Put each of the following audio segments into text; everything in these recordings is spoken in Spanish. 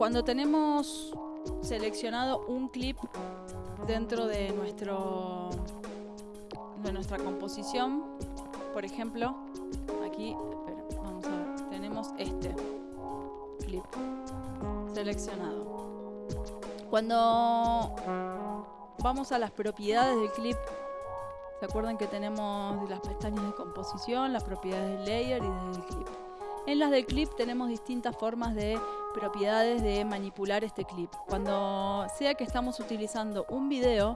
Cuando tenemos seleccionado un clip dentro de nuestro de nuestra composición, por ejemplo, aquí, tenemos este clip seleccionado. Cuando vamos a las propiedades del clip, ¿se acuerdan que tenemos las pestañas de composición, las propiedades del layer y del clip? En las del clip tenemos distintas formas de propiedades de manipular este clip. Cuando sea que estamos utilizando un video,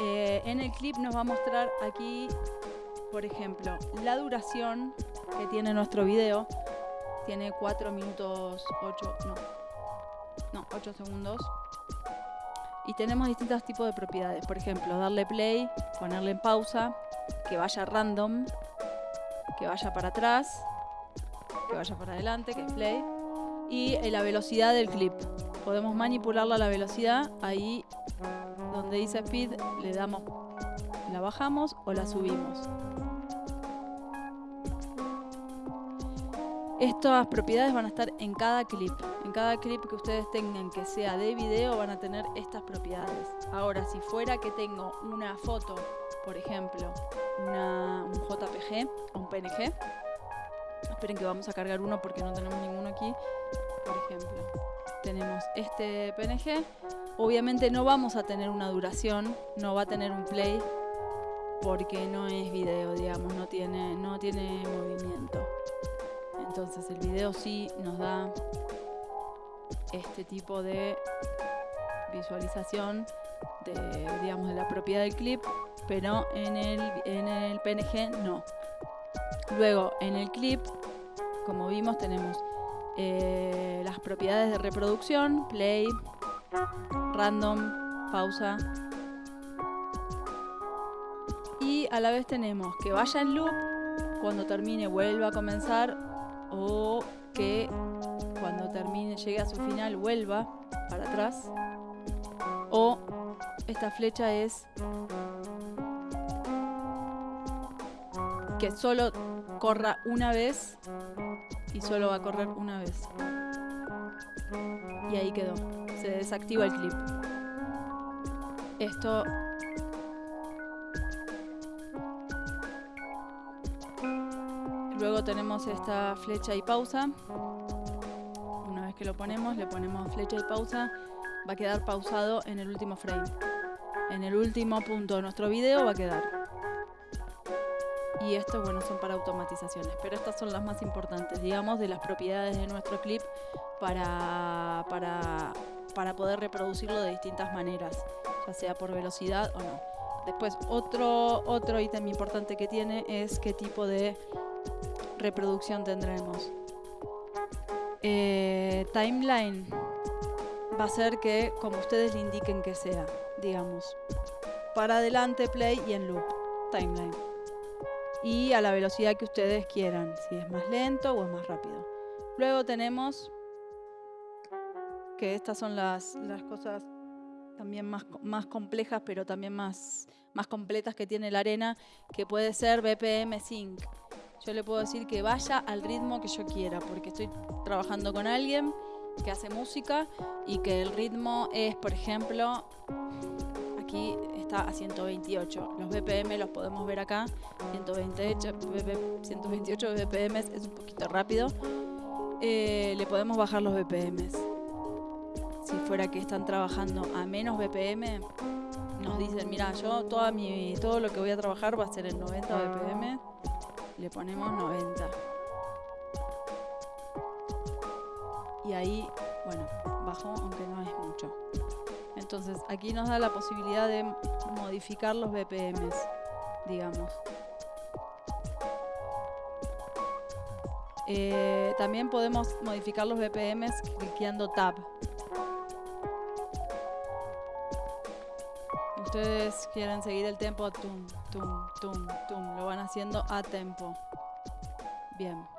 eh, en el clip nos va a mostrar aquí, por ejemplo, la duración que tiene nuestro video. Tiene 4 minutos 8, no, no, 8 segundos. Y tenemos distintos tipos de propiedades. Por ejemplo, darle play, ponerle en pausa, que vaya random, que vaya para atrás, que vaya para adelante, que play. Y eh, la velocidad del clip. Podemos manipularla la velocidad. Ahí donde dice speed le damos, la bajamos o la subimos. Estas propiedades van a estar en cada clip. En cada clip que ustedes tengan que sea de video van a tener estas propiedades. Ahora, si fuera que tengo una foto, por ejemplo, un JPG o un PNG, esperen que vamos a cargar uno porque no tenemos ninguno aquí. Por ejemplo, tenemos este PNG. Obviamente no vamos a tener una duración, no va a tener un play porque no es video, digamos, no tiene, no tiene movimiento. Entonces el video sí nos da este tipo de visualización de, digamos, de la propiedad del clip, pero en el, en el PNG no. Luego, en el clip, vimos, tenemos eh, las propiedades de reproducción, play, random, pausa. Y a la vez tenemos que vaya en loop, cuando termine vuelva a comenzar o que cuando termine, llegue a su final, vuelva para atrás. O esta flecha es que solo corra una vez y solo va a correr una vez. Y ahí quedó. Se desactiva el clip. Esto Luego tenemos esta flecha y pausa. Una vez que lo ponemos, le ponemos flecha y pausa. Va a quedar pausado en el último frame. En el último punto de nuestro video va a quedar. Y estos, bueno, son para automatizaciones. Pero estas son las más importantes, digamos, de las propiedades de nuestro clip para, para, para poder reproducirlo de distintas maneras, ya sea por velocidad o no. Después, otro, otro ítem importante que tiene es qué tipo de reproducción tendremos. Eh, timeline va a ser que como ustedes le indiquen que sea, digamos. Para adelante, play y en loop, timeline. Y a la velocidad que ustedes quieran, si es más lento o es más rápido. Luego tenemos que estas son las, las cosas también más, más complejas, pero también más, más completas que tiene la arena, que puede ser BPM Sync yo le puedo decir que vaya al ritmo que yo quiera, porque estoy trabajando con alguien que hace música y que el ritmo es, por ejemplo, está a 128. Los BPM los podemos ver acá, 128, 128 BPM es un poquito rápido. Eh, le podemos bajar los BPM. Si fuera que están trabajando a menos BPM, nos dicen, mira, yo toda mi, todo lo que voy a trabajar va a ser en 90 BPM le ponemos 90. Y ahí, bueno, bajó aunque no es mucho. Entonces aquí nos da la posibilidad de modificar los BPMs, digamos. Eh, también podemos modificar los BPMs clicando Tab. ustedes quieren seguir el tempo, tum, tum, tum, tum, lo van haciendo a tempo. Bien.